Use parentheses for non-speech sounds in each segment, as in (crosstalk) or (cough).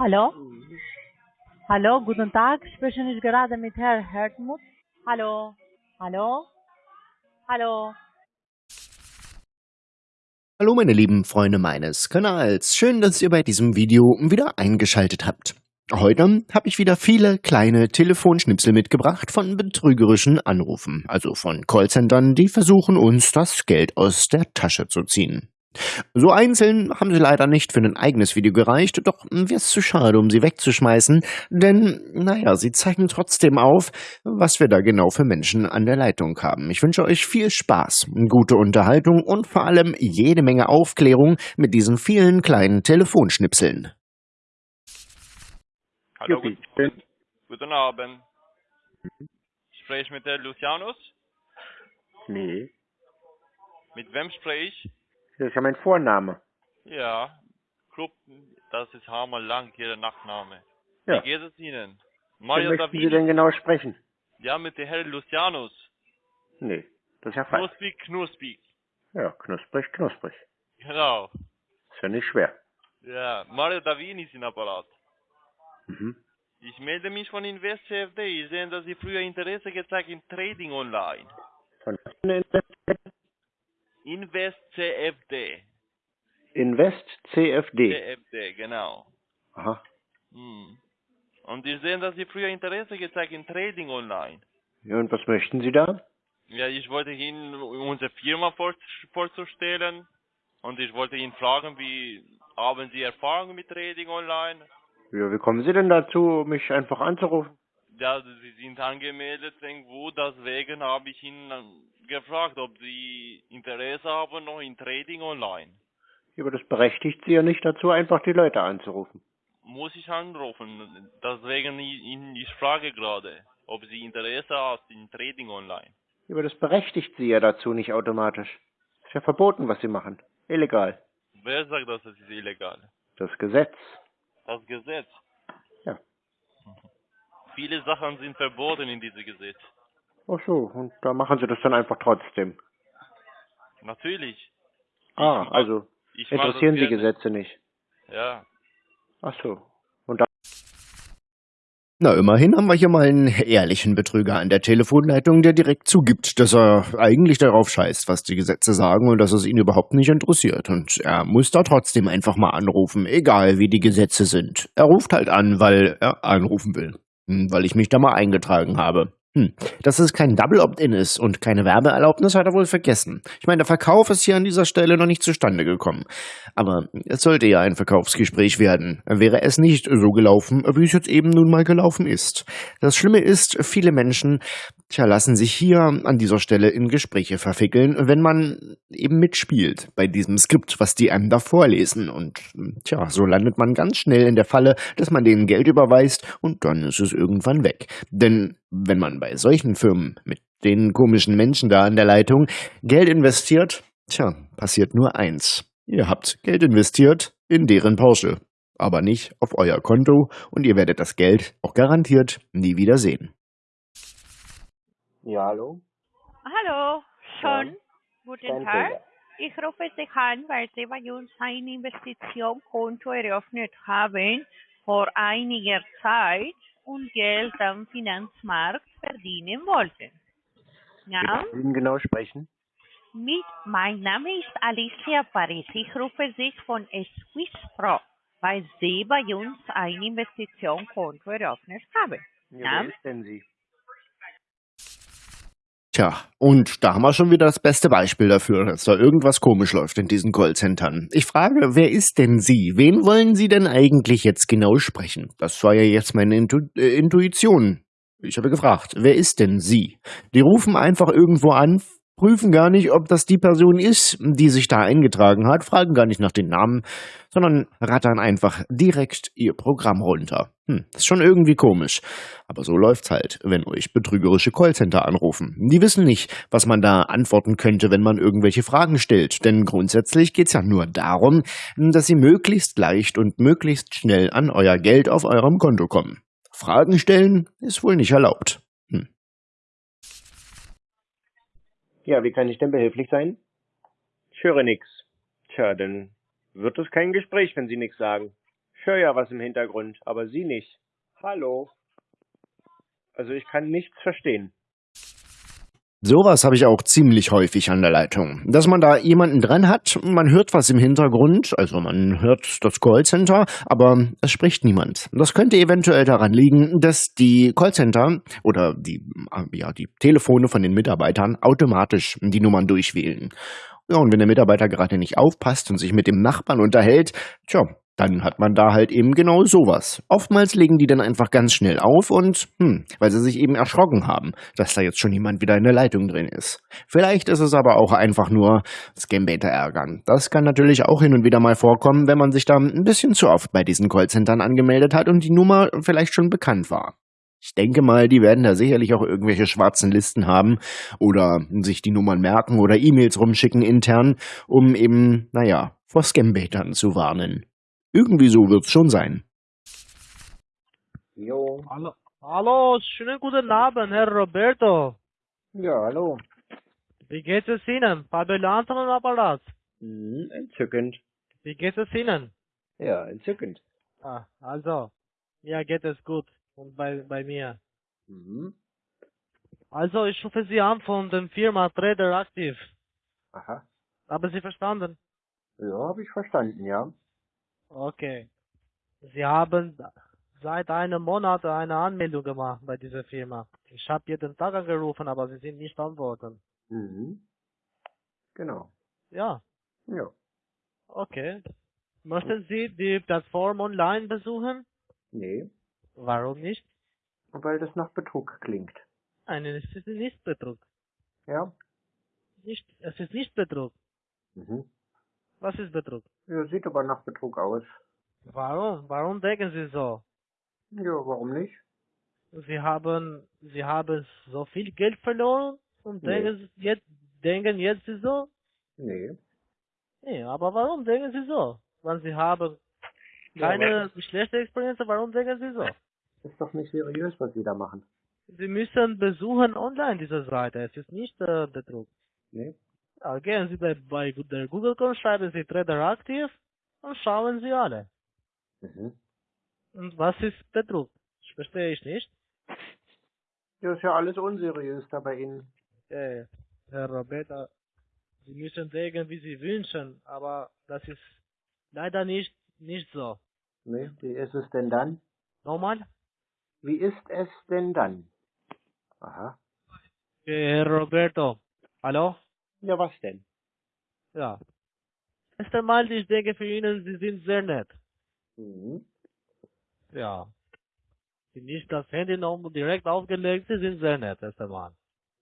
Hallo? Hallo, guten Tag. Spreche ich gerade mit Herrn Hertmut? Hallo? Hallo? Hallo? Hallo meine lieben Freunde meines Kanals. Schön, dass ihr bei diesem Video wieder eingeschaltet habt. Heute habe ich wieder viele kleine Telefonschnipsel mitgebracht von betrügerischen Anrufen, also von Callcentern, die versuchen uns das Geld aus der Tasche zu ziehen. So einzeln haben sie leider nicht für ein eigenes Video gereicht, doch wäre es zu schade, um sie wegzuschmeißen, denn, naja, sie zeigen trotzdem auf, was wir da genau für Menschen an der Leitung haben. Ich wünsche euch viel Spaß, gute Unterhaltung und vor allem jede Menge Aufklärung mit diesen vielen kleinen Telefonschnipseln. Hallo, guten, guten Abend. Spreche ich mit der Lucianus? Nee, Mit wem spreche ich? Das ist ja mein Vorname. Ja, Club, das ist Hammer lang, Ihr Nachname. Ja. Wie geht es Ihnen? Wen Mario möchten Sie denn genau sprechen? Ja, mit der Herr Lucianus. Nee, das ist ja falsch. Knusprig, knusprig. Ja, knusprig, knusprig. Genau. Ist ja nicht schwer. Ja, Mario Davini ist in Apparat. Mhm. Ich melde mich von Invest CFD. Ich sehe, dass Sie früher Interesse gezeigt in Trading online. Von Invest CFD. Invest CFD. CFD, genau. Aha. Hm. Und ich sehe, dass Sie früher Interesse gezeigt in Trading online. Ja, und was möchten Sie da? Ja, ich wollte Ihnen unsere Firma vor, vorzustellen und ich wollte Ihnen fragen, wie haben Sie Erfahrung mit Trading online? Ja, wie kommen Sie denn dazu, mich einfach anzurufen? Ja, Sie sind angemeldet irgendwo, deswegen habe ich Ihnen gefragt, ob Sie Interesse haben noch in Trading online. Ja, aber das berechtigt Sie ja nicht dazu, einfach die Leute anzurufen. Muss ich anrufen, deswegen ich, ich frage gerade, ob Sie Interesse haben in Trading online. Aber das berechtigt Sie ja dazu nicht automatisch. Ist ja verboten, was Sie machen. Illegal. Wer sagt, dass es ist illegal? Das Gesetz. Das Gesetz. Ja. Viele Sachen sind verboten in diesem Gesetz. Ach so, und da machen Sie das dann einfach trotzdem. Natürlich. Ah, also Ich das interessieren Sie gerne. Gesetze nicht. Ja. Ach so. Und da Na, immerhin haben wir hier mal einen ehrlichen Betrüger an der Telefonleitung, der direkt zugibt, dass er eigentlich darauf scheißt, was die Gesetze sagen und dass es ihn überhaupt nicht interessiert. Und er muss da trotzdem einfach mal anrufen, egal wie die Gesetze sind. Er ruft halt an, weil er anrufen will. Hm, Weil ich mich da mal eingetragen habe. Hm. Dass es kein Double Opt-in ist und keine Werbeerlaubnis, hat er wohl vergessen. Ich meine, der Verkauf ist hier an dieser Stelle noch nicht zustande gekommen. Aber es sollte ja ein Verkaufsgespräch werden. Wäre es nicht so gelaufen, wie es jetzt eben nun mal gelaufen ist. Das Schlimme ist, viele Menschen, tja, lassen sich hier an dieser Stelle in Gespräche verfickeln, wenn man eben mitspielt bei diesem Skript, was die einem da vorlesen. Und tja, so landet man ganz schnell in der Falle, dass man denen Geld überweist und dann ist es irgendwann weg. Denn wenn man bei solchen Firmen mit den komischen Menschen da an der Leitung Geld investiert, tja, passiert nur eins. Ihr habt Geld investiert in deren Porsche, aber nicht auf euer Konto und ihr werdet das Geld auch garantiert nie wieder sehen. Ja, hallo? Hallo, schon. Ja. Guten Tag. Ich rufe Sie an, weil Sie bei uns ein Investitionskonto eröffnet haben vor einiger Zeit und Geld am Finanzmarkt verdienen wollten. Ja, ich Ihnen genau sprechen? mit, mein Name ist Alicia Paris. Ich rufe Sie von Swiss Pro, weil Sie bei uns ein Investitionskonto eröffnet haben. Ja, Ja. wer ist denn Sie? Tja, und da haben wir schon wieder das beste Beispiel dafür, dass da irgendwas komisch läuft in diesen Callcentern. Ich frage, wer ist denn Sie? Wen wollen Sie denn eigentlich jetzt genau sprechen? Das war ja jetzt meine Intu äh, Intuition. Ich habe gefragt, wer ist denn Sie? Die rufen einfach irgendwo an, prüfen gar nicht, ob das die Person ist, die sich da eingetragen hat, fragen gar nicht nach den Namen, sondern rattern einfach direkt ihr Programm runter. Hm, ist schon irgendwie komisch. Aber so läuft's halt, wenn euch betrügerische Callcenter anrufen. Die wissen nicht, was man da antworten könnte, wenn man irgendwelche Fragen stellt. Denn grundsätzlich geht's ja nur darum, dass sie möglichst leicht und möglichst schnell an euer Geld auf eurem Konto kommen. Fragen stellen ist wohl nicht erlaubt. Hm. Ja, wie kann ich denn behilflich sein? Ich höre nix. Tja, dann wird es kein Gespräch, wenn Sie nichts sagen. Ich höre ja was im Hintergrund, aber Sie nicht. Hallo. Also ich kann nichts verstehen. Sowas habe ich auch ziemlich häufig an der Leitung. Dass man da jemanden dran hat, man hört was im Hintergrund, also man hört das Callcenter, aber es spricht niemand. Das könnte eventuell daran liegen, dass die Callcenter oder die, ja, die Telefone von den Mitarbeitern automatisch die Nummern durchwählen. Ja, und wenn der Mitarbeiter gerade nicht aufpasst und sich mit dem Nachbarn unterhält, tja, dann hat man da halt eben genau sowas. Oftmals legen die dann einfach ganz schnell auf und, hm, weil sie sich eben erschrocken haben, dass da jetzt schon jemand wieder in der Leitung drin ist. Vielleicht ist es aber auch einfach nur Scambaiter ärgern. Das kann natürlich auch hin und wieder mal vorkommen, wenn man sich da ein bisschen zu oft bei diesen Callcentern angemeldet hat und die Nummer vielleicht schon bekannt war. Ich denke mal, die werden da sicherlich auch irgendwelche schwarzen Listen haben oder sich die Nummern merken oder E-Mails rumschicken intern, um eben, naja, vor Scambaitern zu warnen. Irgendwie so wird's schon sein. Jo. Hallo, hallo, schönen guten Abend, Herr Roberto. Ja, hallo. Wie geht es Ihnen? Fabulanten am Apparat. Mhm, entzückend. Wie geht es Ihnen? Ja, entzückend. Ah, also, mir geht es gut. Und bei, bei mir. Mhm. Also, ich rufe Sie an von der Firma Trader Active. Aha. Haben Sie verstanden? Ja, habe ich verstanden, ja. Okay. Sie haben seit einem Monat eine Anmeldung gemacht bei dieser Firma. Ich habe jeden Tag angerufen, aber Sie sind nicht antworten. Mhm. Genau. Ja, Ja. okay. Möchten Sie die Plattform online besuchen? Nee, Warum nicht? weil das nach Betrug klingt. Nein, es ist nicht Betrug. Ja? Nicht, es ist nicht Betrug. Mhm. Was ist Betrug? Ja, sieht aber nach Betrug aus. Warum? Warum denken Sie so? Ja, warum nicht? Sie haben, Sie haben so viel Geld verloren und Nee. denken jetzt, denken jetzt Sie so? Nee. Nee, aber warum denken Sie so? Wenn Sie haben Ja, keine schlechte Experience, warum denken Sie so? Ist doch nicht seriös, was Sie da machen. Sie müssen besuchen online diese Seite. Es ist nicht äh, Betrug. Nee? Gehen Sie bei, der Google.com, schreiben Sie Trader Active und schauen Sie alle. Mhm. Und was ist Betrug? Das verstehe ich nicht. Ja, ist ja alles unseriös da bei Ihnen. Äh, Herr Roberta, Sie müssen denken, wie Sie wünschen, aber das ist leider nicht, nicht so. Nee, wie ist es denn dann? Nochmal? Wie ist es denn dann? Aha. Äh, Herr Roberto, hallo? Ja, was denn? Ja. Erst einmal, ich denke für Ihnen, Sie sind sehr nett. Mhm. Ja. Sie nicht das Handy noch direkt aufgelegt, Sie sind sehr nett, erst einmal.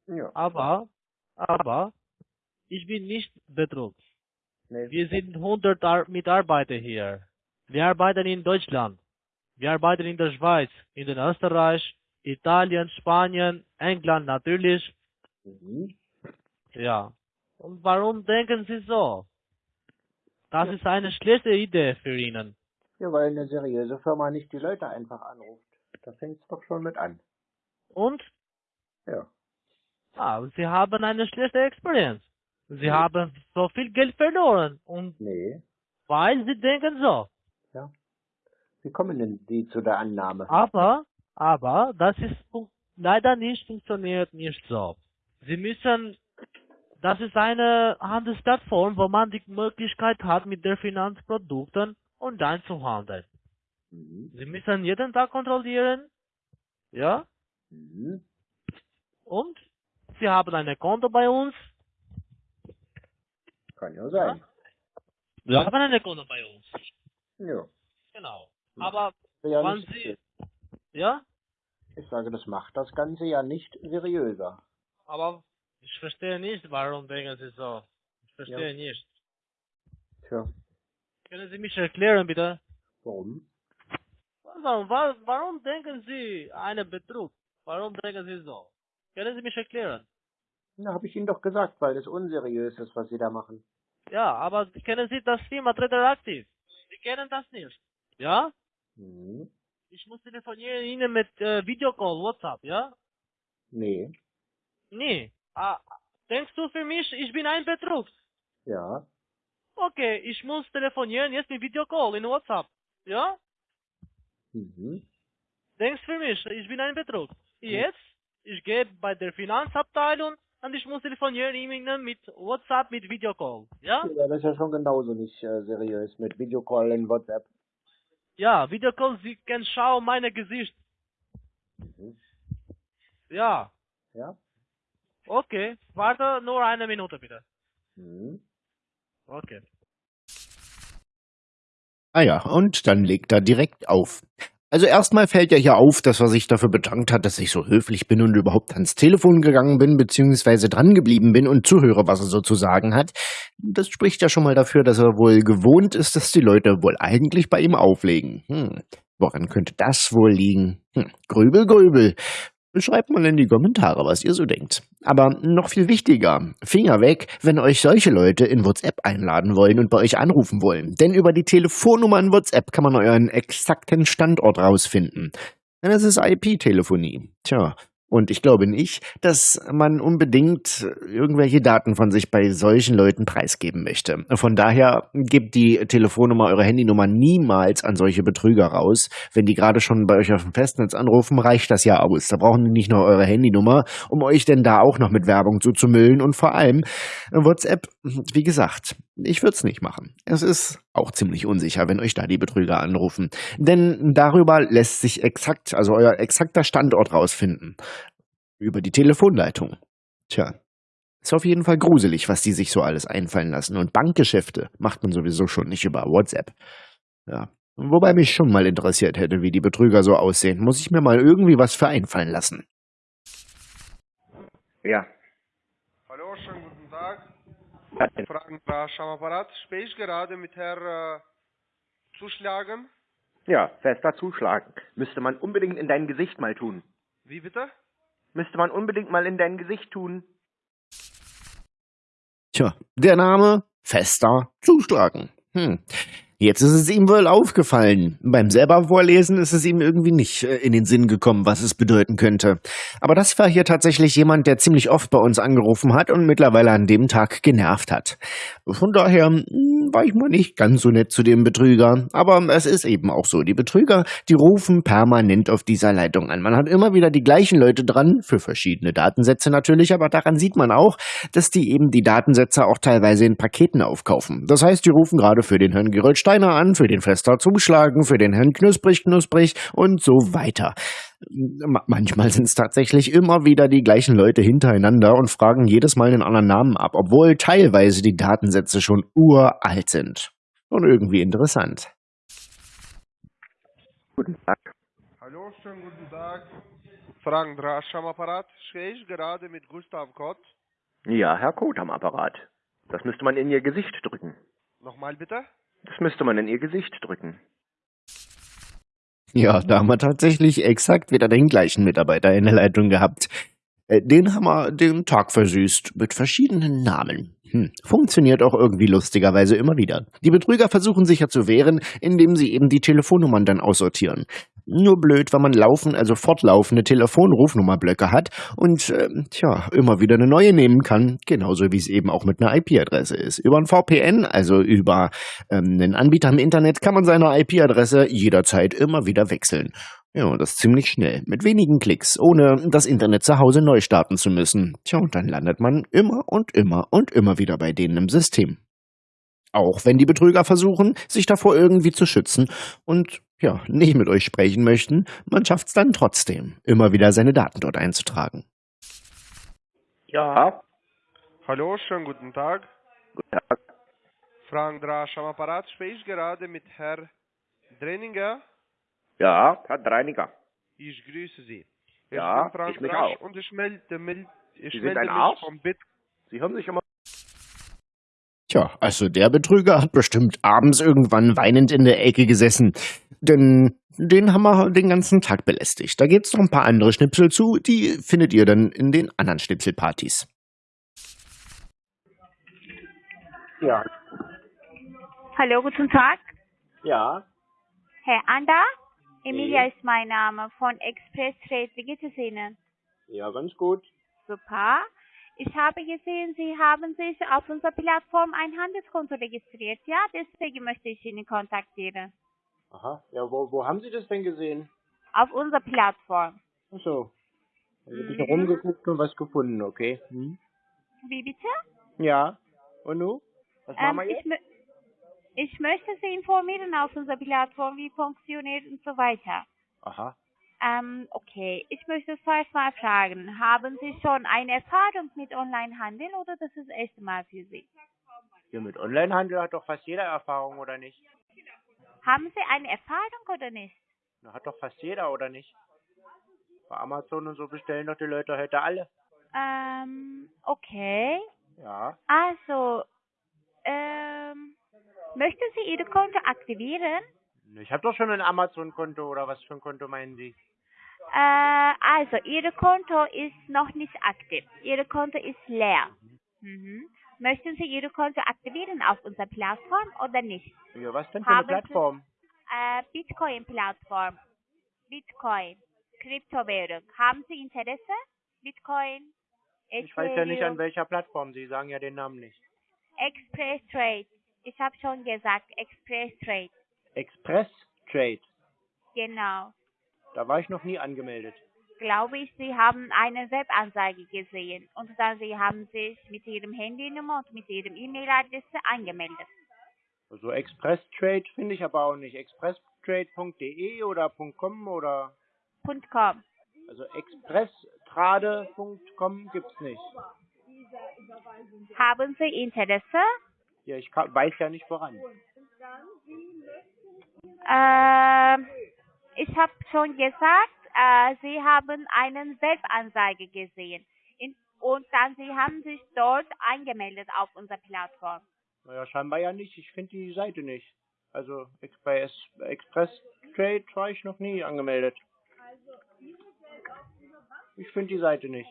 Ja. Aber, aber, ich bin nicht Betrug. Nee, Wir sind 100 Ar Mitarbeiter hier. Wir arbeiten in Deutschland. Wir arbeiten in der Schweiz, in den Österreich, Italien, Spanien, England natürlich. Mhm. Ja. Und warum denken Sie so? Das ist eine schlechte Idee für Ihnen. Ja, weil eine seriöse Firma nicht die Leute einfach anruft. Da fängt's doch schon mit an. Und Ja. ah, Sie haben eine schlechte Experience. Sie haben so viel Geld verloren. Und Nee. weil Sie denken so. Ja. Wie kommen denn Sie zu der Annahme? Aber, aber, das ist leider nicht funktioniert nicht so. Sie müssen, das ist eine Handelsplattform, wo man die Möglichkeit hat, mit der Finanzprodukten online zu handeln. Mhm. Sie müssen jeden Tag kontrollieren, ja, Mhm. und Sie haben ein Konto bei uns. Kann ja sein. Sie haben ein Konto bei uns. Ja. Genau. Ja. Aber ja nicht, Sie, ja, ich sage, das macht das Ganze ja nicht seriöser. aber ich verstehe nicht, warum denken Sie so. Ich verstehe nicht. Tja, Können Sie mich erklären, bitte? warum? Warum, wa- warum denken Sie einen Betrug? Warum denken Sie so? Können Sie mich erklären? Na, habe ich Ihnen doch gesagt, weil das unseriös ist, was Sie da machen. Ja, aber kennen Sie das Firma Trader Active? Sie kennen das nicht. Ja? Mhm. Ich muss telefonieren Ihnen mit äh, Videocall, WhatsApp, ja? Nee. Nee. Ah, denkst du für mich, ich bin ein Betrug? Ja. Okay, ich muss telefonieren jetzt mit Videocall in WhatsApp. Ja? Mhm. Denkst für mich, ich bin ein Betrug. Jetzt, ich gehe bei der Finanzabteilung und ich muss telefonieren mit WhatsApp, mit Videocall. Ja? Ja, das ist ja schon genauso nicht äh, seriös mit Videocall in WhatsApp. Ja, Videocall, Sie können schauen meine Gesicht. Mhm. Ja, Ja? Okay. Warte nur eine Minute bitte. Mhm. Okay. Ah ja, und dann legt er direkt auf. Also erstmal fällt ja hier auf, dass er sich dafür bedankt hat, dass ich so höflich bin und überhaupt ans Telefon gegangen bin, beziehungsweise dran geblieben bin und zuhöre, was er so zu sagen hat. Das spricht ja schon mal dafür, dass er wohl gewohnt ist, dass die Leute wohl eigentlich bei ihm auflegen. Hm, woran könnte das wohl liegen? Hm, grübel, grübel. Schreibt mal in die Kommentare, was ihr so denkt. Aber noch viel wichtiger, Finger weg, wenn euch solche Leute in WhatsApp einladen wollen und bei euch anrufen wollen. Denn über die Telefonnummer in WhatsApp kann man euren exakten Standort rausfinden. Denn das ist IP-Telefonie. Tja, und ich glaube nicht, dass man unbedingt irgendwelche Daten von sich bei solchen Leuten preisgeben möchte. Von daher gebt die Telefonnummer, eure Handynummer niemals an solche Betrüger raus. Wenn die gerade schon bei euch auf dem Festnetz anrufen, reicht das ja aus. Da brauchen die nicht nur eure Handynummer, um euch denn da auch noch mit Werbung zuzumüllen. Und vor allem WhatsApp, wie gesagt, ich würde es nicht machen. Es ist auch ziemlich unsicher, wenn euch da die Betrüger anrufen. Denn darüber lässt sich exakt, also euer exakter Standort rausfinden. Über die Telefonleitung. Tja. Ist auf jeden Fall gruselig, was die sich so alles einfallen lassen. Und Bankgeschäfte macht man sowieso schon nicht über WhatsApp. Ja. Wobei mich schon mal interessiert hätte, wie die Betrüger so aussehen. Muss ich mir mal irgendwie was für einfallen lassen. Ja. Hallo, schönen guten Tag. Was denn? Fragen Rasch am Apparat. Spreche ich gerade mit Herr äh, Zuschlagen? Ja, fester zuschlagen. Müsste man unbedingt in dein Gesicht mal tun. Wie bitte? Müsste man unbedingt mal in dein Gesicht tun. Tja, der Name Fester Zuschlagen. Hm. Jetzt ist es ihm wohl aufgefallen. Beim selber Vorlesen ist es ihm irgendwie nicht äh, in den Sinn gekommen, was es bedeuten könnte. Aber das war hier tatsächlich jemand, der ziemlich oft bei uns angerufen hat und mittlerweile an dem Tag genervt hat. Von daher hm, war ich mal nicht ganz so nett zu dem Betrüger. Aber es ist eben auch so. Die Betrüger, die rufen permanent auf dieser Leitung an. Man hat immer wieder die gleichen Leute dran, für verschiedene Datensätze natürlich, aber daran sieht man auch, dass die eben die Datensätze auch teilweise in Paketen aufkaufen. Das heißt, die rufen gerade für den Herrn Geröld Steiner an, für den Fester Zuschlagen, für den Herrn Knusprig Knusprig und so weiter. Ma- Manchmal sind es tatsächlich immer wieder die gleichen Leute hintereinander und fragen jedes Mal einen anderen Namen ab, obwohl teilweise die Datensätze schon uralt sind. Und irgendwie interessant. Guten Tag. Hallo, schönen guten Tag. Fragen Rasch am Apparat. Spreche ich gerade mit Gustav Kott? Ja, Herr Kot am Apparat. Das müsste man in Ihr Gesicht drücken. Nochmal bitte? Das müsste man in Ihr Gesicht drücken. Ja, da haben wir tatsächlich exakt wieder den gleichen Mitarbeiter in der Leitung gehabt. Äh, Den haben wir den Tag versüßt mit verschiedenen Namen. Hm. Funktioniert auch irgendwie lustigerweise immer wieder. Die Betrüger versuchen sich ja zu wehren, indem sie eben die Telefonnummern dann aussortieren. Nur blöd, wenn man laufen, also fortlaufende Telefonrufnummerblöcke hat und, ähm, tja, immer wieder eine neue nehmen kann, genauso wie es eben auch mit einer IP-Adresse ist. Über ein VPN, also über ähm, einen Anbieter im Internet, kann man seine IP-Adresse jederzeit immer wieder wechseln. Ja, und das ziemlich schnell, mit wenigen Klicks, ohne das Internet zu Hause neu starten zu müssen. Tja, und dann landet man immer und immer und immer wieder bei denen im System. Auch wenn die Betrüger versuchen, sich davor irgendwie zu schützen und ja, nicht mit euch sprechen möchten, man schafft es dann trotzdem, immer wieder seine Daten dort einzutragen. Ja. Hallo, schönen guten Tag. Guten Tag. Fragen Rasch am Apparat. Spreche ich gerade mit Herr Drenninger? Ja, Herr Dreiniger. Ich grüße Sie. Ich Ja, bin Frank ich mich Rasch auch. und ich melde, melde, ich Sie sind melde ein mich Arsch? vom Bit. Sie hören sich immer. Tja, also der Betrüger hat bestimmt abends irgendwann weinend in der Ecke gesessen. Denn den haben wir den ganzen Tag belästigt. Da gibt's noch ein paar andere Schnipsel zu, die findet ihr dann in den anderen Schnipselpartys. Ja. Hallo, guten Tag. Ja. Herr Anda, Emilia ist mein Name von Express Trade. Wie geht es Ihnen? Ja, ganz gut. Super. Ich habe gesehen, Sie haben sich auf unserer Plattform ein Handelskonto registriert. Ja, deswegen möchte ich Ihnen kontaktieren. Aha. Ja, wo, wo haben Sie das denn gesehen? Auf unserer Plattform. Ach so. Also Mhm. rumgeguckt und was gefunden, okay. Hm? Wie bitte? Ja. Und nu? Was machen Ähm, wir ich, jetzt? Ich möchte Sie informieren auf unserer Plattform, wie funktioniert und so weiter. Aha. Ähm, okay. Ich möchte zuerst mal fragen, haben Sie schon eine Erfahrung mit Onlinehandel oder das ist das erste Mal für Sie? Ja, mit Onlinehandel hat doch fast jeder Erfahrung, oder nicht? Haben Sie eine Erfahrung oder nicht? Na, hat doch fast jeder, oder nicht? Bei Amazon und so bestellen doch die Leute heute alle. Ähm, okay. Ja. Also, ähm, möchten Sie Ihr Konto aktivieren? Ich habe doch schon ein Amazon-Konto, oder was für ein Konto meinen Sie? Äh, also, Ihr Konto ist noch nicht aktiv. Ihr Konto ist leer. Mhm. Möchten Sie Ihr Konto aktivieren auf unserer Plattform oder nicht? Ja, was denn für eine Haben Sie- Plattform? Äh, Bitcoin-Plattform. Bitcoin. Kryptowährung. Haben Sie Interesse? Bitcoin? Ich weiß ja nicht, an Ethereum, welcher Plattform. Sie sagen ja den Namen nicht. Express Trade. Ich habe schon gesagt, Express Trade. Express Trade. Genau. Da war ich noch nie angemeldet. Glaube ich, Sie haben eine Webanzeige gesehen und dann Sie haben sich mit Ihrem Handynummer und mit Ihrem E-Mail-Adresse angemeldet. Also Express Trade finde ich aber auch nicht. Expresstrade.de oder .com oder .com. also expresstrade.com gibt's nicht. Haben Sie Interesse? Ja, ich kann, weiß ja nicht woran. Ähm, ich habe schon gesagt, äh, Sie haben eine Webanzeige gesehen. In, und dann Sie haben sich dort angemeldet auf unserer Plattform. Naja, scheinbar ja nicht. Ich finde die Seite nicht. Also bei Es- Express Trade war ich noch nie angemeldet. Ich finde die Seite nicht.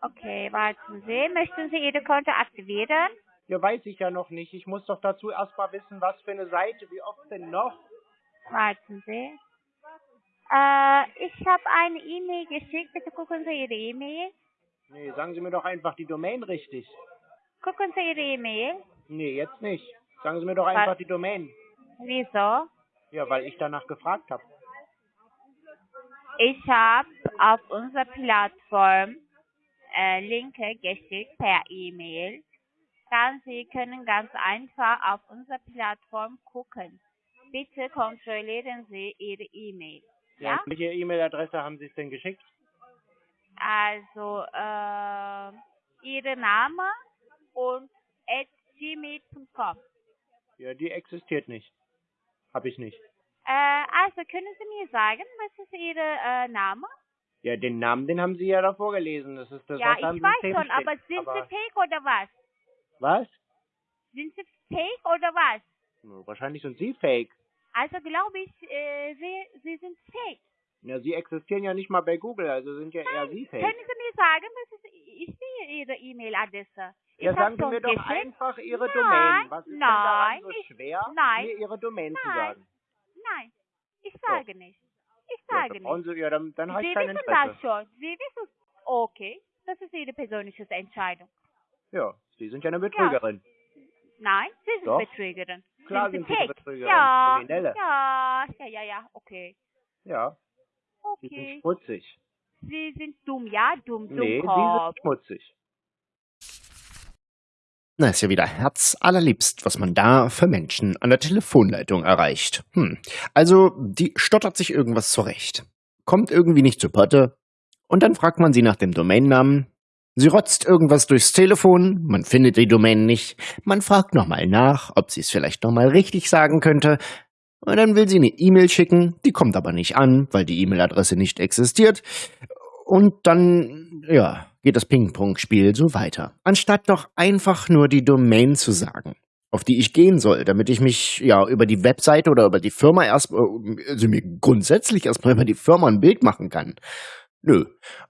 Okay, warten Sie. Möchten Sie Ihr Konto aktivieren? Ja, weiß ich ja noch nicht. Ich muss doch dazu erstmal wissen, was für eine Seite, wie oft denn noch? Warten Sie. Äh, ich habe eine E-Mail geschickt. Bitte gucken Sie Ihre E-Mail. Nee, sagen Sie mir doch einfach die Domain richtig. Gucken Sie Ihre E-Mail. Nee, jetzt nicht. Sagen Sie mir doch einfach die Domain. Wieso? Ja, weil ich danach gefragt habe. Ich habe auf unserer Plattform äh, Linke geschickt per E-Mail. Dann Sie können ganz einfach auf unserer Plattform gucken. Bitte kontrollieren Sie Ihre E-Mail. Ja? Und welche E-Mail-Adresse haben Sie es denn geschickt? Also äh, Ihre Name und at gmail.com. Ja, die existiert nicht. Hab ich nicht. Äh, also können Sie mir sagen, was ist Ihr äh, Name? Ja, den Namen, den haben Sie ja davor gelesen. Das ist das, ja, was ich weiß schon, steht. aber sind Sie fake oder was? Was? Sind Sie fake oder was? Wahrscheinlich sind Sie fake. Also glaube ich, äh, Sie, Sie sind fake. Ja, Sie existieren ja nicht mal bei Google, also sind ja eher Sie Können fake. Sie mir sagen, was ist, ich sehe Ihre E-Mail-Adresse. Ja, sagen Sie mir doch geschickt. einfach Ihre Nein, Domain. Was ist denn daran nein, so ich- schwer, nein, mir Ihre Domain zu nein, sagen? Nein, ich sage nicht. Ich Ja, sage brauchen nicht. Sie, ja, dann, dann Sie wissen das schon. Sie wissen Okay, das ist Ihre persönliche Entscheidung. Ja, Sie sind ja eine Betrügerin. Nein, Sie sind Doch. Betrügerin. Klar sind sind Sie eine? Betrügerin, Ja, Kriminelle. ja, ja, ja, ja, okay. Ja, Sie sind Okay. schmutzig. Sie sind dumm, ja, dumm, dumm, Nee, Sie sind schmutzig. Na, ist ja wieder herzallerliebst, was man da für Menschen an der Telefonleitung erreicht. Hm. Also, die stottert sich irgendwas zurecht. Kommt irgendwie nicht zu Potte. Und dann fragt man sie nach dem Domainnamen. Sie rotzt irgendwas durchs Telefon, man findet die Domain nicht. Man fragt nochmal nach, ob sie es vielleicht nochmal richtig sagen könnte. Und dann will sie eine E-Mail schicken, die kommt aber nicht an, weil die E-Mail-Adresse nicht existiert. Und dann, ja, geht das Ping-Pong-Spiel so weiter. Anstatt doch einfach nur die Domain zu sagen, auf die ich gehen soll, damit ich mich ja über die Webseite oder über die Firma erst, äh, also mir grundsätzlich erstmal über die Firma ein Bild machen kann. Nö,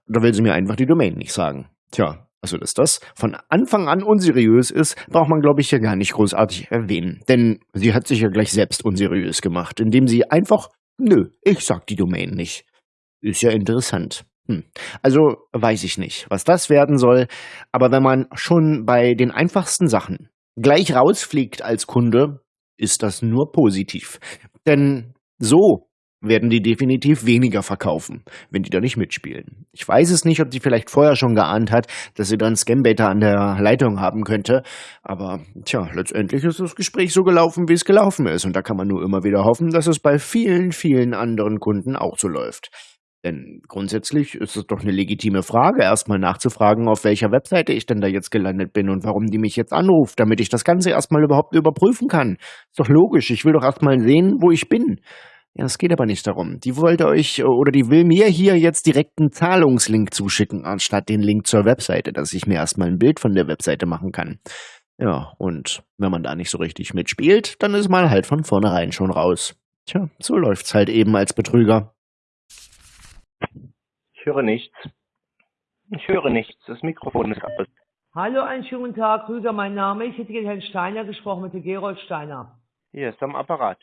da will sie mir einfach die Domain nicht sagen. Tja, also dass das von Anfang an unseriös ist, braucht man glaube ich ja gar nicht großartig erwähnen. Denn sie hat sich ja gleich selbst unseriös gemacht, indem sie einfach, nö, ich sag die Domain nicht. Ist ja interessant. Hm. Also weiß ich nicht, was das werden soll, aber wenn man schon bei den einfachsten Sachen gleich rausfliegt als Kunde, ist das nur positiv. Denn So werden die definitiv weniger verkaufen, wenn die da nicht mitspielen. Ich weiß es nicht, ob die vielleicht vorher schon geahnt hat, dass sie dann Scambaiter an der Leitung haben könnte, aber tja, letztendlich ist das Gespräch so gelaufen, wie es gelaufen ist und da kann man nur immer wieder hoffen, dass es bei vielen, vielen anderen Kunden auch so läuft. Denn grundsätzlich ist es doch eine legitime Frage, erstmal nachzufragen, auf welcher Webseite ich denn da jetzt gelandet bin und warum die mich jetzt anruft, damit ich das Ganze erstmal überhaupt überprüfen kann. Ist doch logisch, ich will doch erstmal sehen, wo ich bin. Ja, es geht aber nicht darum. Die wollte euch oder die will mir hier jetzt direkt einen Zahlungslink zuschicken, anstatt den Link zur Webseite, dass ich mir erstmal ein Bild von der Webseite machen kann. Ja, und wenn man da nicht so richtig mitspielt, dann ist man halt von vornherein schon raus. Tja, so läuft's halt eben als Betrüger. Ich höre nichts. Ich höre nichts. Das Mikrofon ist aus. Hallo, einen schönen guten Tag, Krüger, mein Name. Ich hätte den Herrn Steiner gesprochen, mit dem Gerold Steiner. Hier ist am Apparat.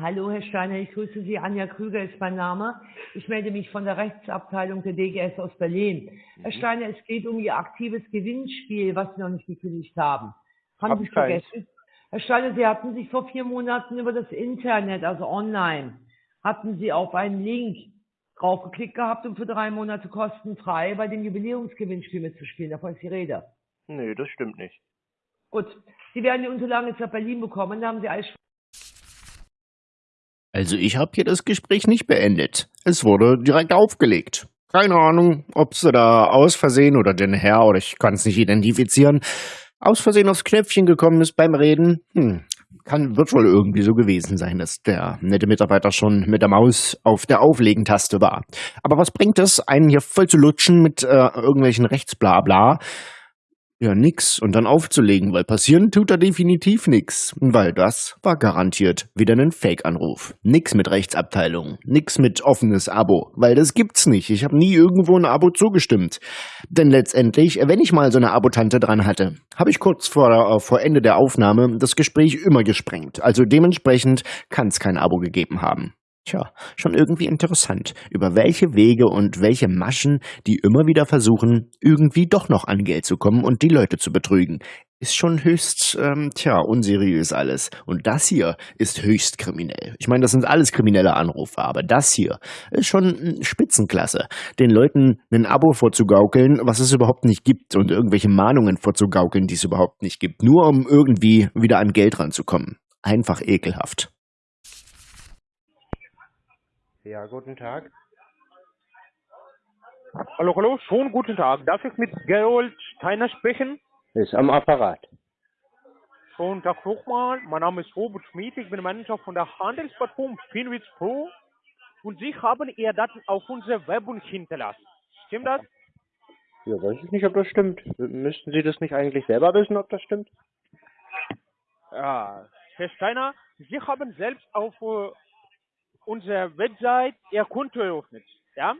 Hallo, Herr Steiner, ich grüße Sie. Anja Krüger ist mein Name. Ich melde mich von der Rechtsabteilung der DGS aus Berlin. Herr Steiner, es geht um Ihr aktives Gewinnspiel, was Sie noch nicht gekündigt haben. Haben Hab Sie ich keins. vergessen? Herr Steiner, Sie hatten sich vor vier Monaten über das Internet, also online, hatten Sie auf einen Link draufgeklickt gehabt, um für drei Monate kostenfrei bei dem Jubiläumsgewinnspiel mitzuspielen. Davon ist die Rede. Nö, das stimmt nicht. Gut. Sie werden die Unterlagen jetzt nach Berlin bekommen. Da haben Sie alles Also ich habe hier das Gespräch nicht beendet. Es wurde direkt aufgelegt. Keine Ahnung, ob sie da aus Versehen oder den Herr oder ich kann es nicht identifizieren, aus Versehen aufs Knöpfchen gekommen ist beim Reden. Hm, kann, wird wohl irgendwie so gewesen sein, dass der nette Mitarbeiter schon mit der Maus auf der Auflegen-Taste war. Aber was bringt es, einen hier voll zu lutschen mit äh, irgendwelchen Rechtsblabla? Ja, nix. Und dann aufzulegen, weil passieren tut da definitiv nix. Weil das war garantiert wieder ein Fake-Anruf. Nix mit Rechtsabteilung. Nix mit offenes Abo. Weil das gibt's nicht. Ich habe nie irgendwo ein Abo zugestimmt. Denn letztendlich, wenn ich mal so eine Abotante dran hatte, habe ich kurz vor, äh, vor Ende der Aufnahme das Gespräch immer gesprengt. Also dementsprechend kann's kein Abo gegeben haben. Tja, schon irgendwie interessant, über welche Wege und welche Maschen die immer wieder versuchen, irgendwie doch noch an Geld zu kommen und die Leute zu betrügen. Ist schon höchst, ähm, tja, unseriös alles. Und das hier ist höchst kriminell. Ich meine, das sind alles kriminelle Anrufe, aber das hier ist schon Spitzenklasse. Den Leuten ein Abo vorzugaukeln, was es überhaupt nicht gibt und irgendwelche Mahnungen vorzugaukeln, die es überhaupt nicht gibt, nur um irgendwie wieder an Geld ranzukommen. Einfach ekelhaft. Ja, guten Tag. Hallo, hallo, schon guten Tag. Darf ich mit Gerold Steiner sprechen? Ist am Apparat. Schönen Tag nochmal. Mein Name ist Robert Schmid. Ich bin Manager von der Handelsplattform Finwitz Pro. Und Sie haben Ihre Daten auf unserer Werbung hinterlassen. Stimmt das? Ja, weiß ich nicht, ob das stimmt. Müssten Sie das nicht eigentlich selber wissen, ob das stimmt? Ja. Herr Steiner, Sie haben selbst auf unserer Website Ihr Konto eröffnet. Ja?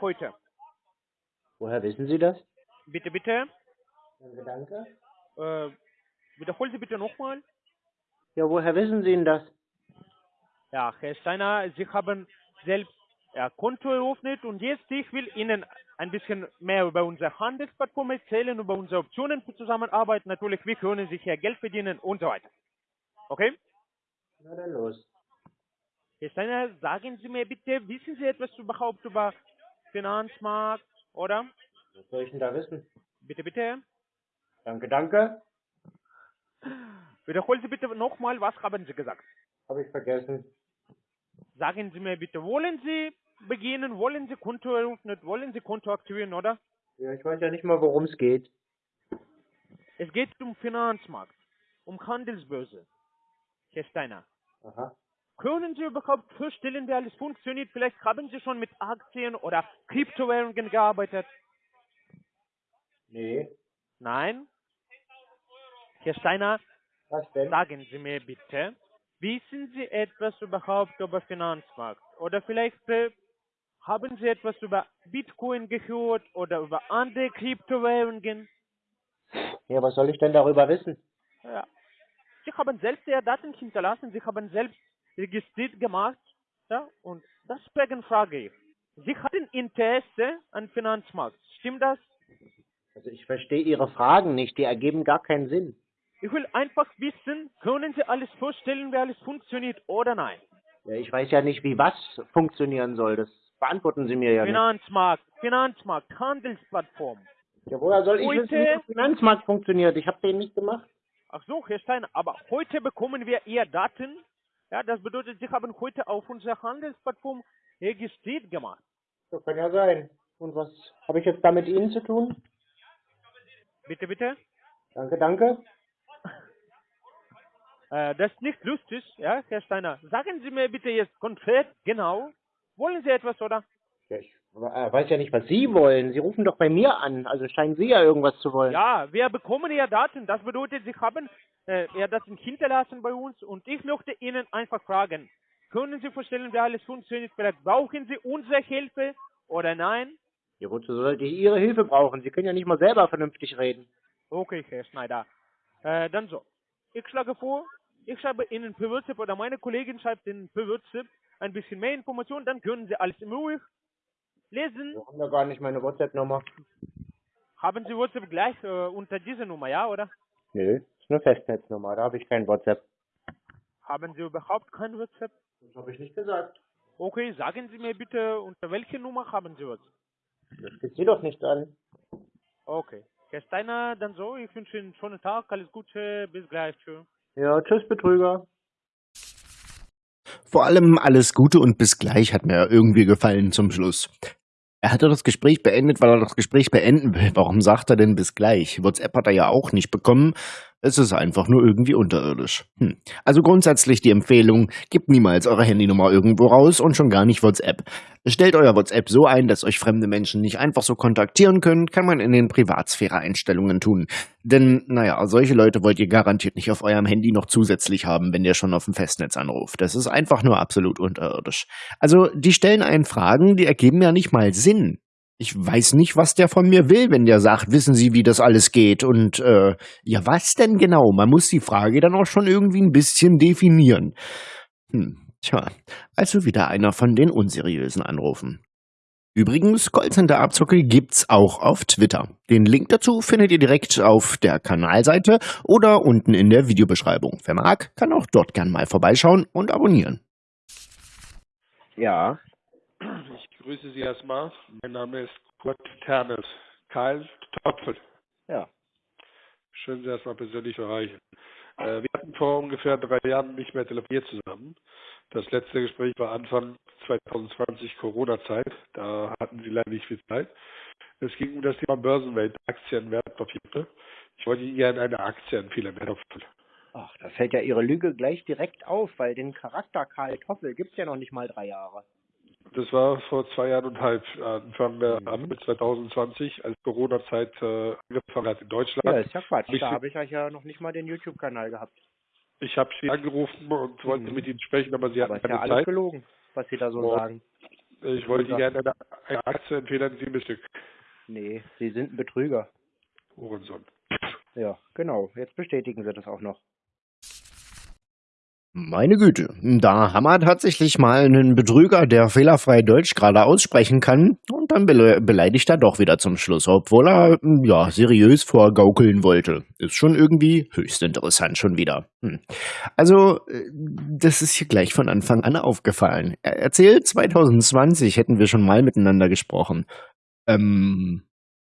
Heute. Woher wissen Sie das? Bitte, bitte. Danke. Äh, wiederholen Sie bitte nochmal. Ja, woher wissen Sie denn das? Ja, Herr Steiner, Sie haben selbst Ihr Konto eröffnet und jetzt ich will Ihnen ein bisschen mehr über unsere Handelsplattform erzählen, über unsere Optionen für Zusammenarbeit. Natürlich, wie können Sie hier Geld verdienen und so weiter. Okay? Na dann los. Herr Steiner, sagen Sie mir bitte, wissen Sie etwas überhaupt über Finanzmarkt, oder? Was soll ich denn da wissen? Bitte, bitte. Danke, danke. Wiederholen Sie bitte nochmal, was haben Sie gesagt? Habe ich vergessen. Sagen Sie mir bitte, wollen Sie beginnen, wollen Sie Konto eröffnen, wollen Sie Konto aktivieren, oder? Ja, ich weiß ja nicht mal, worum es geht. Es geht um Finanzmarkt, um Handelsbörse. Herr Steiner, Aha. Können Sie überhaupt vorstellen, wie alles funktioniert? Vielleicht haben Sie schon mit Aktien oder Kryptowährungen gearbeitet. Nee. Nein? Herr Steiner, Was denn? sagen Sie mir bitte, wissen Sie etwas überhaupt über Finanzmarkt? Oder vielleicht äh, haben Sie etwas über Bitcoin gehört oder über andere Kryptowährungen? Ja, was soll ich denn darüber wissen? Ja. Sie haben selbst Ihre Daten hinterlassen, Sie haben selbst registriert gemacht. Ja? Und deswegen frage ich, Sie hatten Interesse an Finanzmarkt. Stimmt das? Also ich verstehe Ihre Fragen nicht, die ergeben gar keinen Sinn. Ich will einfach wissen, können Sie alles vorstellen, wie alles funktioniert oder nein? Ja, ich weiß ja nicht, wie was funktionieren soll. Das beantworten Sie mir ja nicht. Finanzmarkt, Finanzmarkt, Handelsplattform. Ja, woher soll ich Heute- wissen, wie der Finanzmarkt funktioniert? Ich habe den nicht gemacht. Ach so, Herr Steiner, aber heute bekommen wir Ihr Daten. Ja, das bedeutet, Sie haben heute auf unserer Handelsplattform registriert gemacht. Das kann ja sein. Und was habe ich jetzt da mit Ihnen zu tun? Bitte, bitte. Danke, danke. (laughs) Äh, das ist nicht lustig, ja, Herr Steiner. Sagen Sie mir bitte jetzt konkret, genau, wollen Sie etwas, oder? Ja, ich weiß ja nicht, was Sie wollen. Sie rufen doch bei mir an. Also scheinen Sie ja irgendwas zu wollen. Ja, wir bekommen Ihr Daten. Das bedeutet, Sie haben äh, Ihr Daten hinterlassen bei uns und ich möchte Ihnen einfach fragen, können Sie vorstellen, wie alles funktioniert? Vielleicht brauchen Sie unsere Hilfe oder nein? Ja, wozu sollte ich Ihre Hilfe brauchen? Sie können ja nicht mal selber vernünftig reden. Okay, Herr Schneider. Äh, dann so. Ich schlage vor, ich schreibe Ihnen per WhatsApp oder meine Kollegin schreibt Ihnen per WhatsApp ein bisschen mehr Informationen, dann können Sie alles in Ruhe lesen. Wir haben da gar nicht meine WhatsApp-Nummer. Haben Sie WhatsApp gleich äh, unter dieser Nummer, ja, oder? Nö, ist eine Festnetznummer. Da habe ich kein WhatsApp. Haben Sie überhaupt kein WhatsApp? Das habe ich nicht gesagt. Okay, sagen Sie mir bitte, unter welcher Nummer haben Sie WhatsApp? Das geht Sie doch nicht an. Okay. Herr Steiner, dann so, ich wünsche Ihnen einen schönen Tag, alles Gute, bis gleich. Tschüss. Ja, tschüss, Betrüger. Vor allem alles Gute und bis gleich hat mir irgendwie gefallen zum Schluss. Er hatte das Gespräch beendet, weil er das Gespräch beenden will. Warum sagt er denn bis gleich? WhatsApp hat er ja auch nicht bekommen. Es ist einfach nur irgendwie unterirdisch. Hm. Also grundsätzlich die Empfehlung, gebt niemals eure Handynummer irgendwo raus und schon gar nicht WhatsApp. Stellt euer WhatsApp so ein, dass euch fremde Menschen nicht einfach so kontaktieren können, kann man in den Privatsphäre-Einstellungen tun. Denn, naja, solche Leute wollt ihr garantiert nicht auf eurem Handy noch zusätzlich haben, wenn ihr schon auf dem Festnetz anruft. Das ist einfach nur absolut unterirdisch. Also, die stellen einen Fragen, die ergeben ja nicht mal Sinn. Ich weiß nicht, was der von mir will, wenn der sagt, wissen Sie, wie das alles geht? Und äh, ja, was denn genau? Man muss die Frage dann auch schon irgendwie ein bisschen definieren. Hm, tja, also wieder einer von den unseriösen Anrufen. Übrigens, Callcenter-Abzocke gibt's auch auf Twitter. Den Link dazu findet ihr direkt auf der Kanalseite oder unten in der Videobeschreibung. Wer mag, kann auch dort gern mal vorbeischauen und abonnieren. Ja, grüße Sie erstmal. Mein Name ist Kurt Ternes. Karl Topfel. ja. Schön, Sie erstmal persönlich zu erreichen. Äh, wir hatten vor ungefähr drei Jahren nicht mehr telefoniert zusammen. Das letzte Gespräch war Anfang 2020 Corona-Zeit. Da hatten Sie leider nicht viel Zeit. Es ging um das Thema Börsenwelt, Aktien, Wertpapiere. Ich wollte Ihnen gerne eine Aktie empfehlen, Herr Topfel. Ach, da fällt ja Ihre Lüge gleich direkt auf, weil den Charakter Karl Toffel gibt's ja noch nicht mal drei Jahre. Das war vor zwei Jahren und halb, Anfang äh, April 2020, als Corona-Zeit äh, angefangen hat in Deutschland. Ja, ist ja Quatsch. Ich Da habe ich euch ja noch nicht mal den YouTube-Kanal gehabt. Ich habe Sie angerufen und wollte Mhm. mit Ihnen sprechen, aber Sie Aber hatten ist ja keine alles Zeit. gelogen, was Sie da so Und sagen. Ich wollte Ihnen gerne eine, eine Aktie empfehlen, sieben Stück. Nee, Sie sind ein Betrüger. Hurensohn. Ja, genau. Jetzt bestätigen Sie das auch noch. Meine Güte, da wir tatsächlich mal einen Betrüger, der fehlerfrei Deutsch gerade aussprechen kann und dann bele beleidigt er doch wieder zum Schluss, obwohl er ja seriös vorgaukeln wollte. Ist schon irgendwie höchst interessant schon wieder. Hm. Also, äh, das ist hier gleich von Anfang an aufgefallen. Er erzählt, 2020 hätten wir schon mal miteinander gesprochen. Ähm,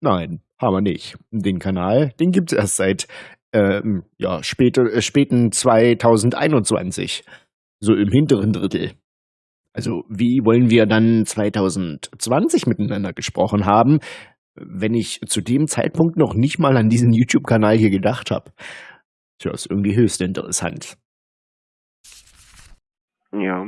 nein, haben wir nicht. Den Kanal, den gibt's erst seit ähm, ja, späte, äh, späten 2021. So im hinteren Drittel. Also, wie wollen wir dann 2020 miteinander gesprochen haben, wenn ich zu dem Zeitpunkt noch nicht mal an diesen YouTube-Kanal hier gedacht habe? Tja, ist irgendwie höchst interessant. Ja.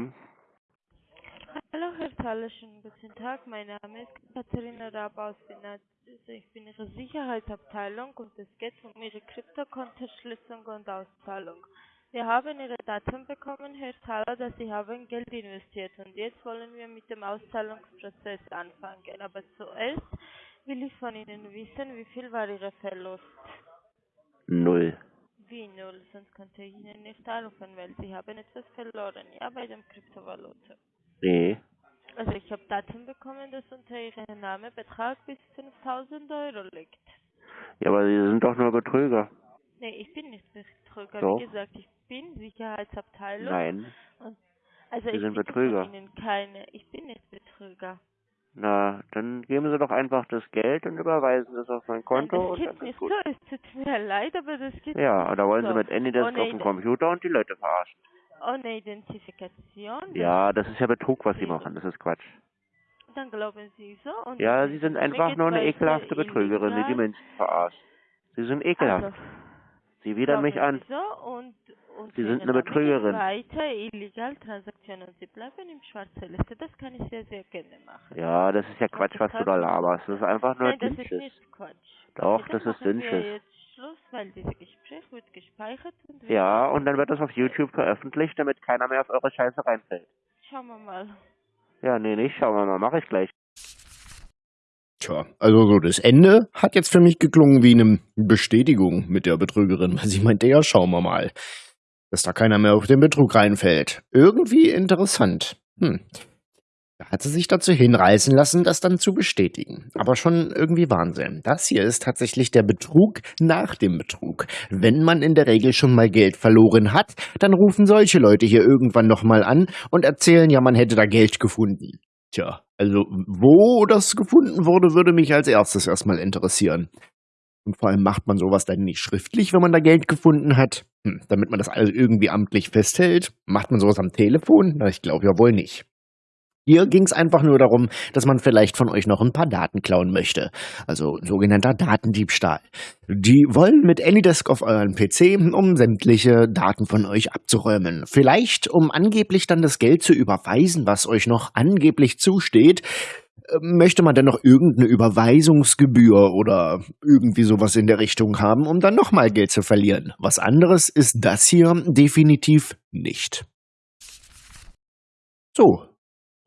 Hallo Herr Thaler, schönen guten Tag. Mein Name ist Katharina Raab aus Finanz. Also Ich bin Ihre Sicherheitsabteilung und es geht um Ihre Kryptokontoschließung und Auszahlung. Wir haben Ihre Daten bekommen, Herr Thaler, dass Sie haben Geld investiert und jetzt wollen wir mit dem Auszahlungsprozess anfangen. Aber zuerst will ich von Ihnen wissen, wie viel war Ihr Verlust? Null. Wie null, sonst könnte ich Ihnen nicht helfen, weil Sie haben etwas verloren, ja, bei dem Kryptovalute. Nee. Also ich habe Daten bekommen, dass unter Ihrem Namen Betrag bis 5000 Euro liegt. Ja, aber Sie sind doch nur Betrüger. Nee, ich bin nicht Betrüger. Doch. Wie gesagt, ich bin Sicherheitsabteilung. Nein. Und Also Sie ich sind Betrüger. Ihnen keine. Ich bin nicht Betrüger. Na, dann geben Sie doch einfach das Geld und überweisen es auf mein Nein, Konto das und dann geht nicht gut. so. Es tut mir leid, aber das geht Ja, nicht da wollen. Sie mit Anydesk Ohne auf dem Computer und die Leute verarschen. Ohne Identifikation. das- Ja, das ist ja Betrug, was Sie machen. Das ist Quatsch. Dann glauben Sie so. Und Ja, das Sie sind einfach nur eine ekelhafte Betrügerin, die die. Menschen verarscht. Sie sind ekelhaft. Also, Sie widern mich an. Sie so und, und Sie sind eine Betrügerin. Weiter illegal Transaktionen. Sie bleiben im schwarzen Liste. Das kann ich sehr, sehr gerne machen. Ja, das ist ja Quatsch, was du da laberst. Das ist einfach nur Nein, das ist nicht Quatsch. Doch, Okay, das dann ist Dünnschiss. Schluss, weil dieses Gespräch wird gespeichert und Ja, und dann wird das auf YouTube veröffentlicht, damit keiner mehr auf eure Scheiße reinfällt. schauen wir mal. Ja, nee, nicht. Schauen wir mal. Mach ich gleich. Tja, also so das Ende hat jetzt für mich geklungen wie eine Bestätigung mit der Betrügerin, weil sie meinte, ja, schauen wir mal, dass da keiner mehr auf den Betrug reinfällt. Irgendwie interessant. Hm. Hat sie sich dazu hinreißen lassen, das dann zu bestätigen. Aber schon irgendwie Wahnsinn. Das hier ist tatsächlich der Betrug nach dem Betrug. Wenn man in der Regel schon mal Geld verloren hat, dann rufen solche Leute hier irgendwann nochmal an und erzählen ja, man hätte da Geld gefunden. Tja, also wo das gefunden wurde, würde mich als erstes erstmal interessieren. Und vor allem macht man sowas dann nicht schriftlich, wenn man da Geld gefunden hat, hm, damit man das alles irgendwie amtlich festhält. Macht man sowas am Telefon? Na, ich glaube ja wohl nicht. Hier ging es einfach nur darum, dass man vielleicht von euch noch ein paar Daten klauen möchte. Also sogenannter Datendiebstahl. Die wollen mit Anydesk auf euren PC, um sämtliche Daten von euch abzuräumen. Vielleicht, um angeblich dann das Geld zu überweisen, was euch noch angeblich zusteht. Äh, Möchte man denn noch irgendeine Überweisungsgebühr oder irgendwie sowas in der Richtung haben, um dann nochmal Geld zu verlieren? Was anderes ist das hier definitiv nicht. So,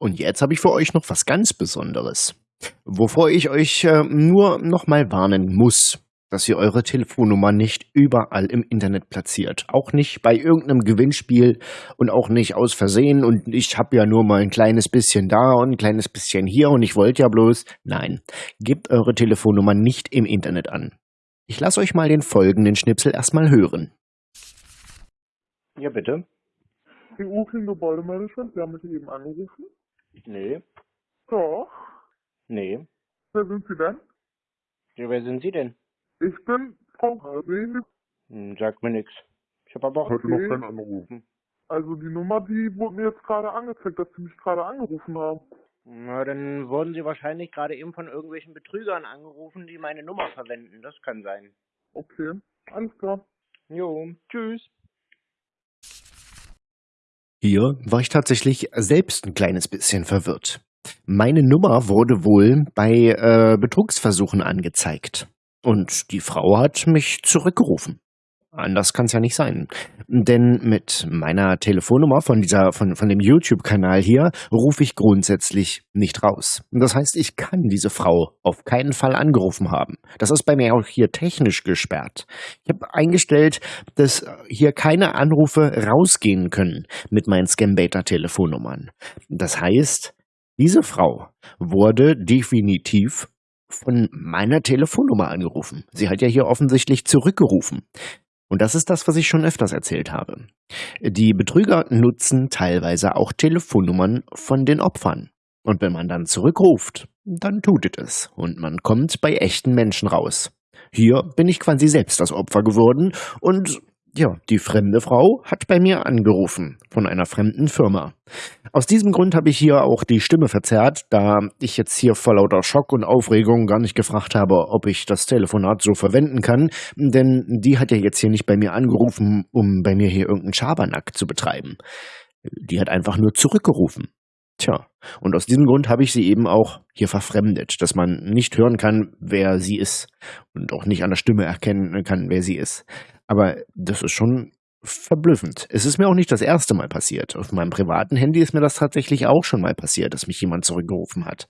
und jetzt habe ich für euch noch was ganz Besonderes. Wovor ich euch äh, nur nochmal warnen muss, dass ihr eure Telefonnummer nicht überall im Internet platziert. Auch nicht bei irgendeinem Gewinnspiel und auch nicht aus Versehen und ich habe ja nur mal ein kleines bisschen da und ein kleines bisschen hier und ich wollte ja bloß. Nein, gebt eure Telefonnummer nicht im Internet an. Ich lasse euch mal den folgenden Schnipsel erstmal hören. Ja, bitte. Die Ukin Gebäudemanagement, Sie haben mich eben angerufen? Nee. Doch. Nee. Wer sind Sie denn? Ja, wer sind Sie denn? Ich bin Frau Hasing. Hm, sagt mir nix. Ich habe aber auch... Heute noch keinen angerufen. Also die Nummer, die wurde mir jetzt gerade angezeigt, dass Sie mich gerade angerufen haben. Na, dann wurden Sie wahrscheinlich gerade eben von irgendwelchen Betrügern angerufen, die meine Nummer verwenden. Das kann sein. Okay, alles klar. Jo, tschüss. Hier war ich tatsächlich selbst ein kleines bisschen verwirrt. Meine Nummer wurde wohl bei äh, Betrugsversuchen angezeigt. Und die Frau hat mich zurückgerufen. Anders kann es ja nicht sein. Denn mit meiner Telefonnummer von dieser, von, von dem YouTube-Kanal hier rufe ich grundsätzlich nicht raus. Das heißt, ich kann diese Frau auf keinen Fall angerufen haben. Das ist bei mir auch hier technisch gesperrt. Ich habe eingestellt, dass hier keine Anrufe rausgehen können mit meinen Scambaiter-Telefonnummern. Das heißt, diese Frau wurde definitiv von meiner Telefonnummer angerufen. Sie hat ja hier offensichtlich zurückgerufen. Und das ist das, was ich schon öfters erzählt habe. Die Betrüger nutzen teilweise auch Telefonnummern von den Opfern. Und wenn man dann zurückruft, dann tutet es und man kommt bei echten Menschen raus. Hier bin ich quasi selbst das Opfer geworden und ja, die fremde Frau hat bei mir angerufen von einer fremden Firma. Aus diesem Grund habe ich hier auch die Stimme verzerrt, da ich jetzt hier vor lauter Schock und Aufregung gar nicht gefragt habe, ob ich das Telefonat so verwenden kann, denn die hat ja jetzt hier nicht bei mir angerufen, um bei mir hier irgendeinen Schabernack zu betreiben. Die hat einfach nur zurückgerufen. Tja, und aus diesem Grund habe ich sie eben auch hier verfremdet, dass man nicht hören kann, wer sie ist und auch nicht an der Stimme erkennen kann, wer sie ist. Aber das ist schon verblüffend. Es ist mir auch nicht das erste Mal passiert. Auf meinem privaten Handy ist mir das tatsächlich auch schon mal passiert, dass mich jemand zurückgerufen hat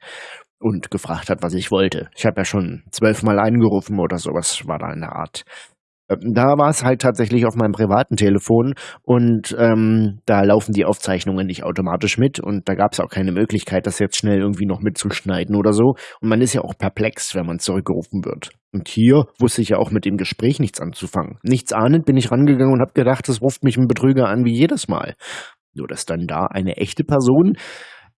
und gefragt hat, was ich wollte. Ich habe ja schon zwölfmal angerufen oder sowas war da in der Art. Ähm, Da war es halt tatsächlich auf meinem privaten Telefon und ähm, da laufen die Aufzeichnungen nicht automatisch mit und da gab es auch keine Möglichkeit, das jetzt schnell irgendwie noch mitzuschneiden oder so. Und man ist ja auch perplex, wenn man zurückgerufen wird. Und hier wusste ich ja auch mit dem Gespräch nichts anzufangen. Nichts ahnend bin ich rangegangen und habe gedacht, das ruft mich ein Betrüger an wie jedes Mal. Nur dass dann da eine echte Person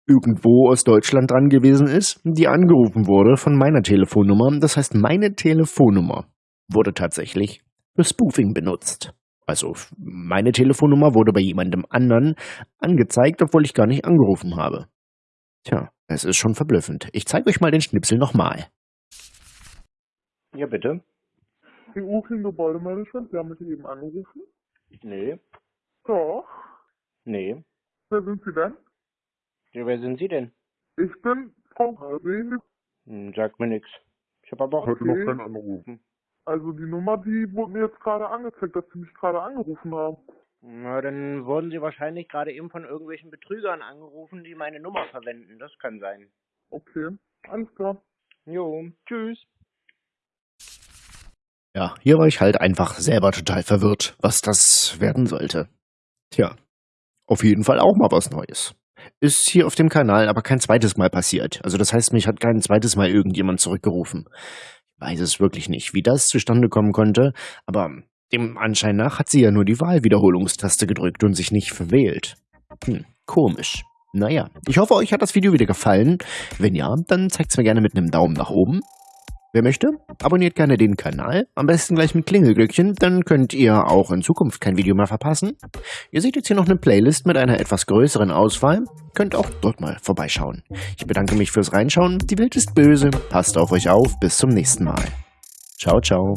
irgendwo aus Deutschland dran gewesen ist, die angerufen wurde von meiner Telefonnummer. Das heißt, meine Telefonnummer wurde tatsächlich für Spoofing benutzt. Also meine Telefonnummer wurde bei jemandem anderen angezeigt, obwohl ich gar nicht angerufen habe. Tja, es ist schon verblüffend. Ich zeige euch mal den Schnipsel nochmal. Ja, bitte. EU Gebäudemanagement, Sie haben mich eben angerufen? Nee. Doch. Nee. Wer sind Sie denn? Ja, wer sind Sie denn? Ich bin Frau Hasel. Hm, sagt mir nix. Ich habe aber auch... Heute noch keinen angerufen. Also die Nummer, die wurde mir jetzt gerade angezeigt, dass Sie mich gerade angerufen haben. Na, dann wurden Sie wahrscheinlich gerade eben von irgendwelchen Betrügern angerufen, die meine Nummer verwenden. Das kann sein. Okay, alles klar. Jo, tschüss. Ja, hier war ich halt einfach selber total verwirrt, was das werden sollte. Tja, auf jeden Fall auch mal was Neues. Ist hier auf dem Kanal aber kein zweites Mal passiert. Also das heißt, mich hat kein zweites Mal irgendjemand zurückgerufen. Weiß es wirklich nicht, wie das zustande kommen konnte, aber dem Anschein nach hat sie ja nur die Wahlwiederholungstaste gedrückt und sich nicht verwählt. Hm, komisch. Naja, ich hoffe, euch hat das Video wieder gefallen. Wenn ja, dann zeigt's mir gerne mit einem Daumen nach oben. Wer möchte, abonniert gerne den Kanal, am besten gleich mit Klingelglöckchen, dann könnt ihr auch in Zukunft kein Video mehr verpassen. Ihr seht jetzt hier noch eine Playlist mit einer etwas größeren Auswahl, könnt auch dort mal vorbeischauen. Ich bedanke mich fürs Reinschauen, die Welt ist böse, passt auf euch auf, bis zum nächsten Mal. Ciao, ciao.